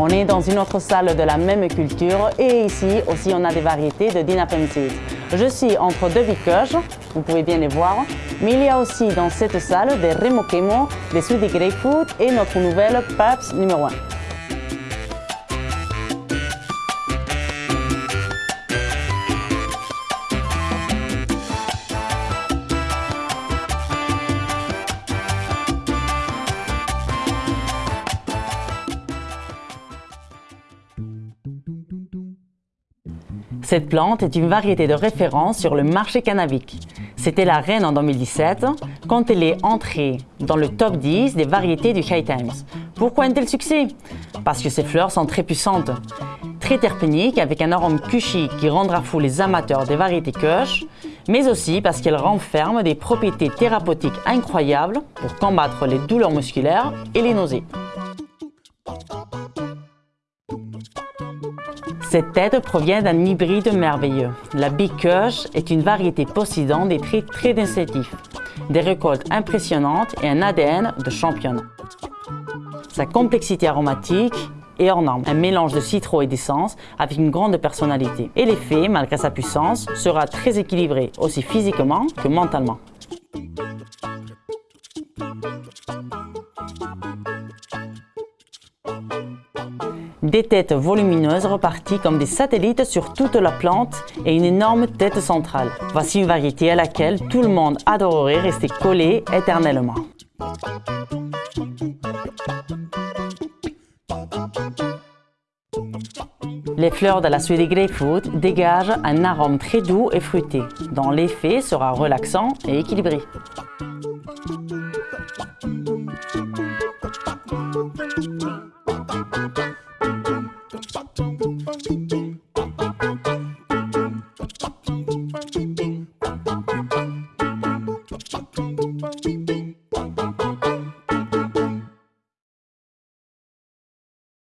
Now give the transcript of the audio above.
On est dans une autre salle de la même culture et ici aussi on a des variétés de Dinapensis. Je suis entre deux bicoches, vous pouvez bien les voir, mais il y a aussi dans cette salle des Remokemo, des Sweetie Grapefruit et notre nouvelle Paps numéro 1. Cette plante est une variété de référence sur le marché cannabique. C'était la reine en 2017 quand elle est entrée dans le top 10 des variétés du High Times. Pourquoi un tel succès? Parce que ses fleurs sont très puissantes, très terpéniques avec un arôme cushy qui rendra fou les amateurs des variétés Kush, mais aussi parce qu'elle renferme des propriétés thérapeutiques incroyables pour combattre les douleurs musculaires et les nausées. Cette tête provient d'un hybride merveilleux. La Kush est une variété possédant des traits très déceptifs, des récoltes impressionnantes et un ADN de championne. Sa complexité aromatique est hors norme, un mélange de citron et d'essence avec une grande personnalité. Et l'effet, malgré sa puissance, sera très équilibré, aussi physiquement que mentalement. Des têtes volumineuses reparties comme des satellites sur toute la plante et une énorme tête centrale. Voici une variété à laquelle tout le monde adorerait rester collé éternellement. Les fleurs de la Sweetie Grapefruit dégagent un arôme très doux et fruité, dont l'effet sera relaxant et équilibré.